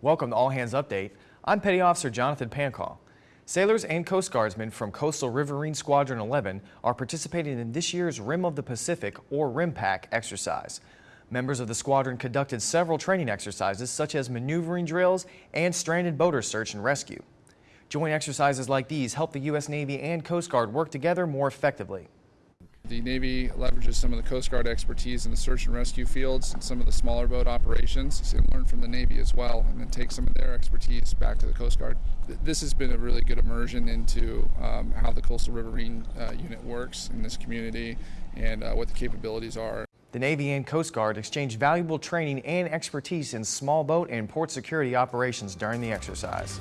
Welcome to All Hands Update. I'm Petty Officer Jonathan Pancall. Sailors and Coast Guardsmen from Coastal Riverine Squadron 11 are participating in this year's Rim of the Pacific, or RIMPAC, exercise. Members of the squadron conducted several training exercises such as maneuvering drills and stranded boater search and rescue. Joint exercises like these help the U.S. Navy and Coast Guard work together more effectively. The Navy leverages some of the Coast Guard expertise in the search and rescue fields and some of the smaller boat operations and learn from the Navy as well and then take some of their expertise back to the Coast Guard. This has been a really good immersion into um, how the Coastal Riverine uh, unit works in this community and uh, what the capabilities are. The Navy and Coast Guard exchanged valuable training and expertise in small boat and port security operations during the exercise.